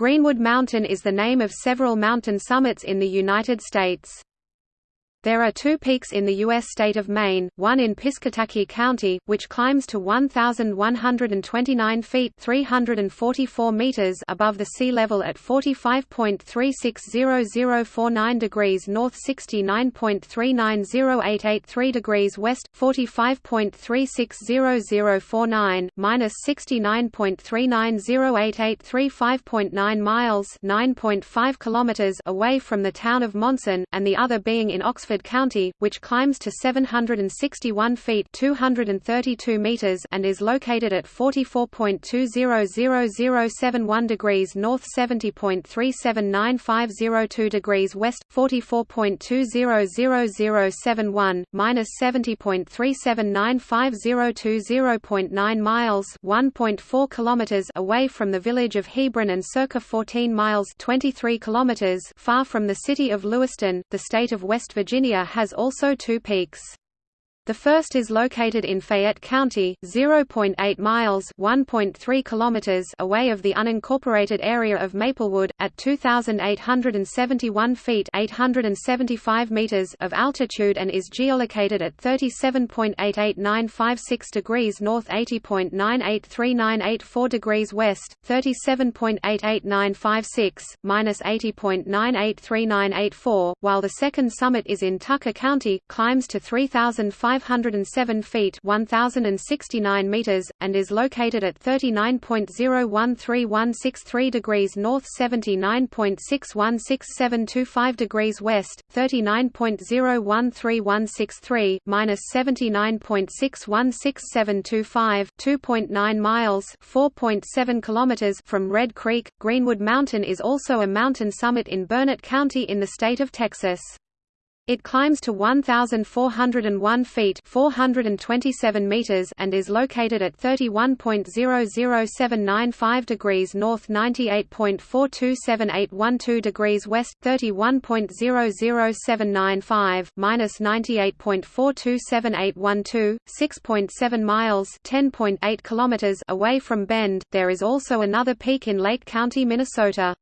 Greenwood Mountain is the name of several mountain summits in the United States. There are two peaks in the U.S. state of Maine, one in Piscataquis County, which climbs to 1,129 feet 344 meters above the sea level at 45.360049 degrees north 69.390883 degrees west, 45.360049, minus 69.390883 5.9 miles 9.5 kilometers away from the town of Monson, and the other being in Oxford County, which climbs to 761 feet 232 meters and is located at 44.200071 degrees north 70.379502 degrees west, 44.200071, minus 70.379502 miles 1.4 kilometers away from the village of Hebron and circa 14 miles 23 kilometers far from the city of Lewiston, the state of West Virginia Virginia has also two peaks. The first is located in Fayette County, 0.8 miles (1.3 kilometers) away of the unincorporated area of Maplewood, at 2,871 feet (875 meters) of altitude and is geolocated at 37.88956 degrees north, 80.983984 degrees west, 37.88956 minus 80.983984, while the second summit is in Tucker County, climbs to 3,500 507 feet 1069 meters, and is located at 39.013163 degrees north 79.616725 degrees west, 39.013163, minus 79.616725 2.9 miles 4.7 kilometers from Red Creek. Greenwood Mountain is also a mountain summit in Burnet County in the state of Texas. It climbs to 1,401 feet 427 meters and is located at 31.00795 degrees north 98.427812 degrees west, 31.00795, minus 98.427812, 6.7 miles 10.8 kilometers away from Bend. There is also another peak in Lake County, Minnesota.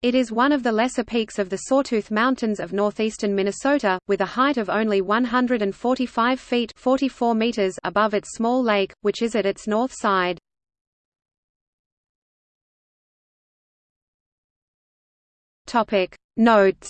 It is one of the lesser peaks of the Sawtooth Mountains of northeastern Minnesota, with a height of only 145 feet 44 meters above its small lake, which is at its north side. Notes